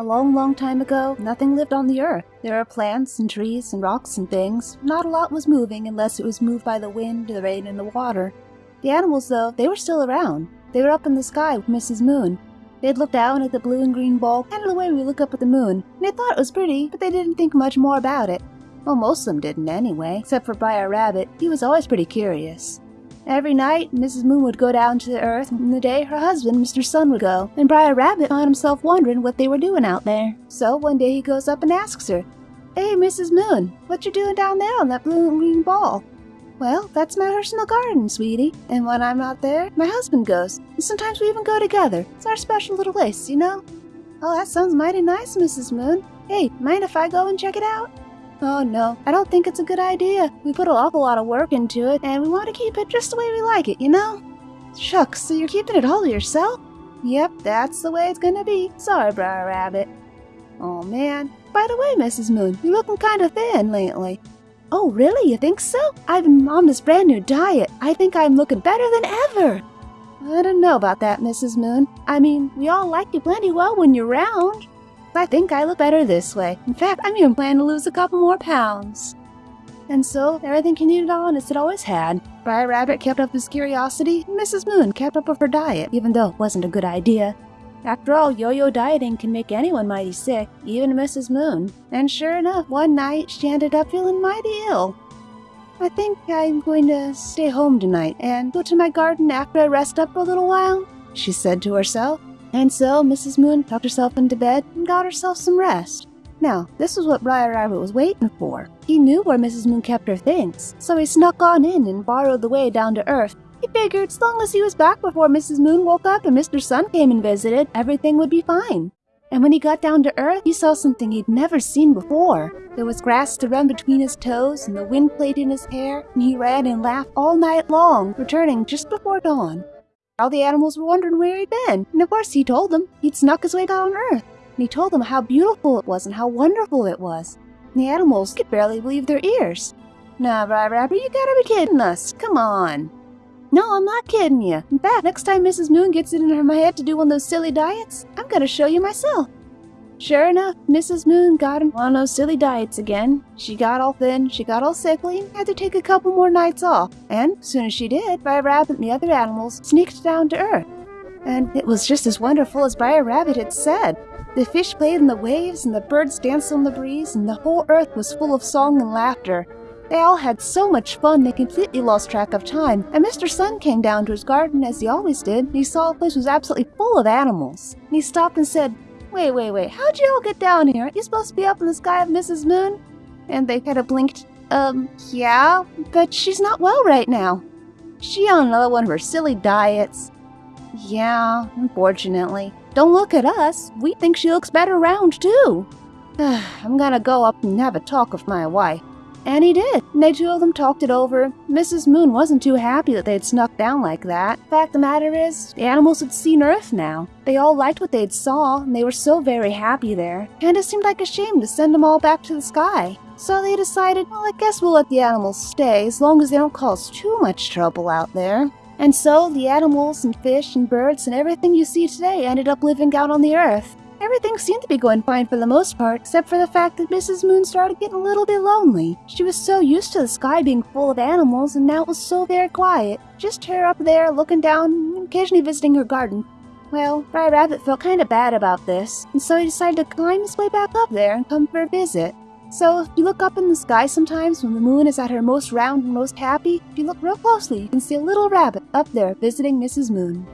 A long, long time ago, nothing lived on the earth. There were plants and trees and rocks and things. Not a lot was moving unless it was moved by the wind, the rain, and the water. The animals, though, they were still around. They were up in the sky with Mrs. Moon. They'd look down at the blue and green ball, kind of the way we look up at the moon, and they thought it was pretty, but they didn't think much more about it. Well, most of them didn't anyway, except for Briar Rabbit. He was always pretty curious. Every night, Mrs. Moon would go down to the earth, and the day her husband, Mr. Sun, would go, and Briar Rabbit found himself wondering what they were doing out there. So one day he goes up and asks her, Hey, Mrs. Moon, what you doing down there on that blue and green ball? Well, that's my personal garden, sweetie, and when I'm not there, my husband goes, and sometimes we even go together. It's our special little place, you know? Oh, that sounds mighty nice, Mrs. Moon. Hey, mind if I go and check it out? Oh no, I don't think it's a good idea. We put an awful lot of work into it, and we want to keep it just the way we like it, you know? Shucks, so you're keeping it all to yourself? Yep, that's the way it's gonna be. Sorry, Briar Rabbit. Oh man. By the way, Mrs. Moon, you're looking kind of thin lately. Oh, really? You think so? I've been on this brand new diet. I think I'm looking better than ever. I don't know about that, Mrs. Moon. I mean, we all like you plenty well when you're round. I think I look better this way. In fact, I'm even planning to lose a couple more pounds. And so, everything continued on as it always had. Briar Rabbit kept up his curiosity, and Mrs. Moon kept up with her diet, even though it wasn't a good idea. After all, yo-yo dieting can make anyone mighty sick, even Mrs. Moon. And sure enough, one night she ended up feeling mighty ill. I think I'm going to stay home tonight and go to my garden after I rest up a little while, she said to herself. And so Mrs. Moon tucked herself into bed and got herself some rest. Now, this was what Briar Rabbit was waiting for. He knew where Mrs. Moon kept her things, so he snuck on in and borrowed the way down to Earth. He figured as long as he was back before Mrs. Moon woke up and Mr. Sun came and visited, everything would be fine. And when he got down to Earth, he saw something he'd never seen before. There was grass to run between his toes, and the wind played in his hair, and he ran and laughed all night long, returning just before dawn. All the animals were wondering where he'd been, and of course he told them he'd snuck his way down on Earth. And he told them how beautiful it was and how wonderful it was. And the animals could barely believe their ears. Nah, Briar Rabbit, you gotta be kidding us. Come on. No, I'm not kidding you. In fact, next time Mrs. Moon gets it in her head to do one of those silly diets, I'm gonna show you myself. Sure enough, Mrs. Moon got on one of those silly diets again. She got all thin, she got all sickly, had to take a couple more nights off. And soon as she did, Briar Rabbit and the other animals sneaked down to Earth. And it was just as wonderful as Briar Rabbit had said. The fish played in the waves, and the birds danced on the breeze, and the whole earth was full of song and laughter. They all had so much fun they completely lost track of time, and Mr. Sun came down to his garden as he always did, and he saw the place was absolutely full of animals. And he stopped and said, Wait, wait, wait, how'd you all get down here? Aren't you supposed to be up in the sky of Mrs. Moon? And they kind of blinked. Um, yeah, but she's not well right now. She on another one of her silly diets. Yeah, unfortunately. Don't look at us. We think she looks better round, too. I'm gonna go up and have a talk with my wife. And he did. And they two of them talked it over. Mrs. Moon wasn't too happy that they'd snuck down like that. Fact the matter is, the animals had seen Earth now. They all liked what they'd saw, and they were so very happy there. And it seemed like a shame to send them all back to the sky. So they decided, well, I guess we'll let the animals stay as long as they don't cause too much trouble out there. And so the animals and fish and birds and everything you see today ended up living out on the earth. Everything seemed to be going fine for the most part, except for the fact that Mrs. Moon started getting a little bit lonely. She was so used to the sky being full of animals, and now it was so very quiet. Just her up there looking down occasionally visiting her garden. Well, Briar Rabbit felt kind of bad about this, and so he decided to climb his way back up there and come for a visit. So, if you look up in the sky sometimes when the moon is at her most round and most happy, if you look real closely, you can see a little rabbit up there visiting Mrs. Moon.